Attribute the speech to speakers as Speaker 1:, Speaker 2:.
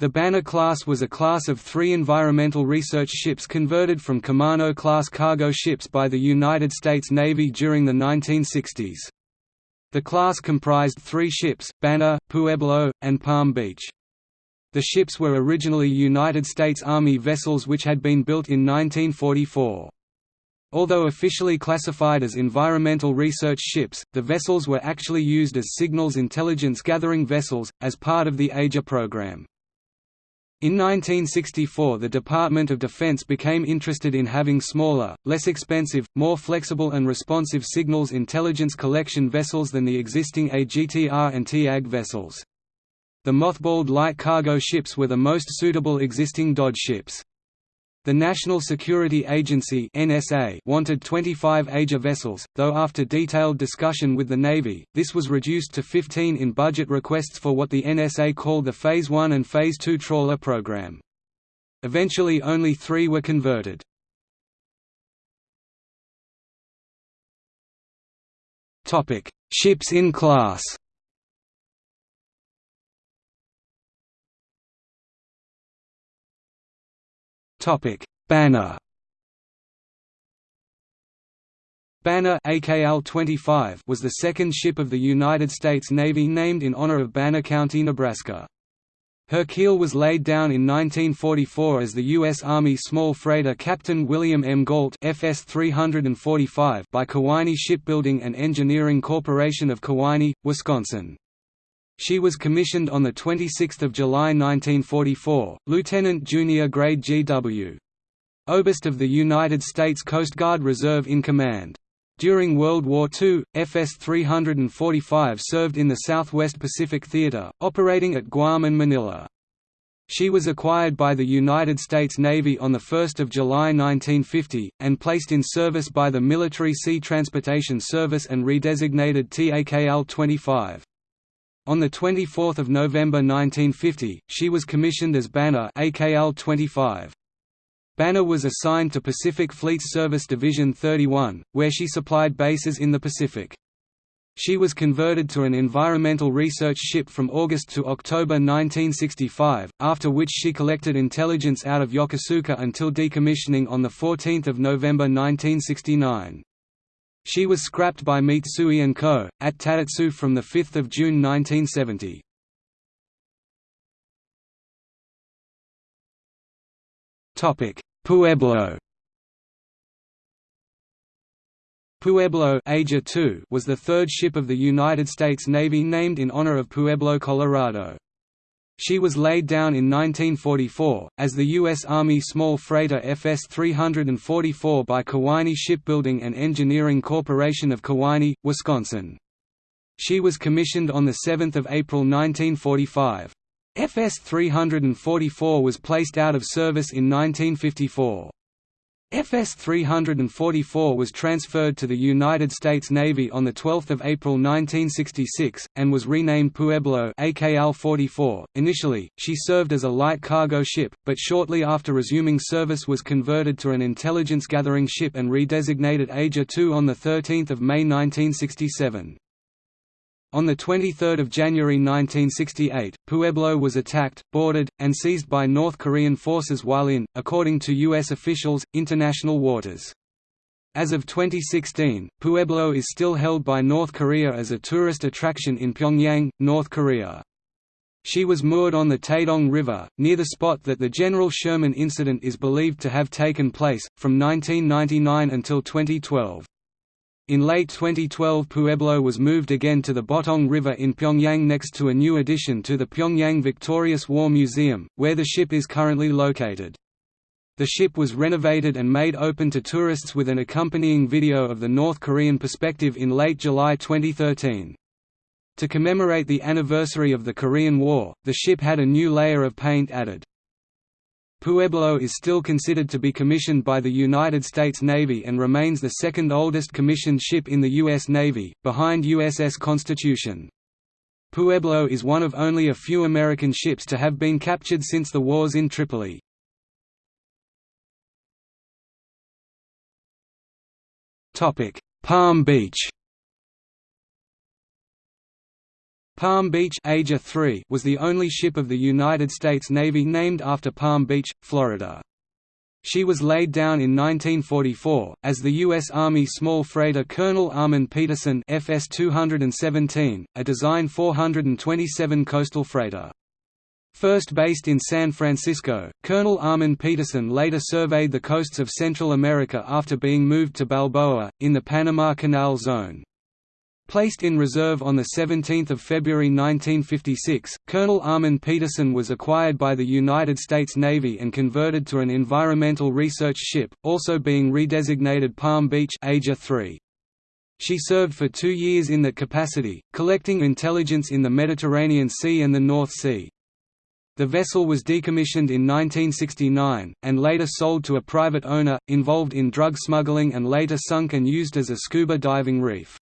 Speaker 1: The Banner class was a class of three environmental research ships converted from Camano-class cargo ships by the United States Navy during the 1960s. The class comprised three ships, Banner, Pueblo, and Palm Beach. The ships were originally United States Army vessels which had been built in 1944. Although officially classified as environmental research ships, the vessels were actually used as signals intelligence gathering vessels, as part of the AGER program. In 1964 the Department of Defense became interested in having smaller, less expensive, more flexible and responsive signals intelligence collection vessels than the existing AGTR and TAG vessels. The mothballed light cargo ships were the most suitable existing Dodge ships. The National Security Agency (NSA) wanted 25 AGER vessels, though after detailed discussion with the Navy, this was reduced to 15 in budget requests for what the NSA called the Phase 1 and Phase 2 trawler program. Eventually only 3 were converted. Topic: Ships in class. Topic: Banner. Banner AKL-25 was the second ship of the United States Navy named in honor of Banner County, Nebraska. Her keel was laid down in 1944 as the U.S. Army small freighter Captain William M. Galt FS 345 by Kewaunee Shipbuilding and Engineering Corporation of Kewaunee, Wisconsin. She was commissioned on 26 July 1944, Lieutenant Junior Grade G.W. Oberst of the United States Coast Guard Reserve in command. During World War II, FS 345 served in the Southwest Pacific Theater, operating at Guam and Manila. She was acquired by the United States Navy on 1 July 1950, and placed in service by the Military Sea Transportation Service and redesignated TAKL-25. On 24 November 1950, she was commissioned as Banner AKL-25. Banner was assigned to Pacific Fleet Service Division 31, where she supplied bases in the Pacific. She was converted to an environmental research ship from August to October 1965, after which she collected intelligence out of Yokosuka until decommissioning on 14 November 1969. She was scrapped by Mitsui & Co., at Tadotsu from 5 June 1970. Pueblo Pueblo was the third ship of the United States Navy named in honor of Pueblo, Colorado. She was laid down in 1944, as the U.S. Army small freighter FS 344 by Kewaunee Shipbuilding and Engineering Corporation of Kewaunee, Wisconsin. She was commissioned on 7 April 1945. FS 344 was placed out of service in 1954. FS 344 was transferred to the United States Navy on 12 April 1966, and was renamed Pueblo AKL-44. .Initially, she served as a light cargo ship, but shortly after resuming service was converted to an intelligence-gathering ship and redesignated AGER-2 on 13 May 1967. On 23 January 1968, Pueblo was attacked, boarded, and seized by North Korean forces while in, according to U.S. officials, international waters. As of 2016, Pueblo is still held by North Korea as a tourist attraction in Pyongyang, North Korea. She was moored on the Taedong River, near the spot that the General Sherman incident is believed to have taken place, from 1999 until 2012. In late 2012 Pueblo was moved again to the Potong River in Pyongyang next to a new addition to the Pyongyang Victorious War Museum, where the ship is currently located. The ship was renovated and made open to tourists with an accompanying video of the North Korean perspective in late July 2013. To commemorate the anniversary of the Korean War, the ship had a new layer of paint added. Pueblo is still considered to be commissioned by the United States Navy and remains the second oldest commissioned ship in the U.S. Navy, behind USS Constitution. Pueblo is one of only a few American ships to have been captured since the wars in Tripoli. Palm Beach Palm Beach AGER 3 was the only ship of the United States Navy named after Palm Beach, Florida. She was laid down in 1944, as the U.S. Army small freighter Colonel Armand Peterson FS-217, a design 427 coastal freighter. First based in San Francisco, Colonel Armand Peterson later surveyed the coasts of Central America after being moved to Balboa, in the Panama Canal Zone. Placed in reserve on 17 February 1956, Colonel Armand Peterson was acquired by the United States Navy and converted to an environmental research ship, also being redesignated Palm Beach AGER 3. She served for two years in that capacity, collecting intelligence in the Mediterranean Sea and the North Sea. The vessel was decommissioned in 1969, and later sold to a private owner, involved in drug smuggling and later sunk and used as a scuba diving reef.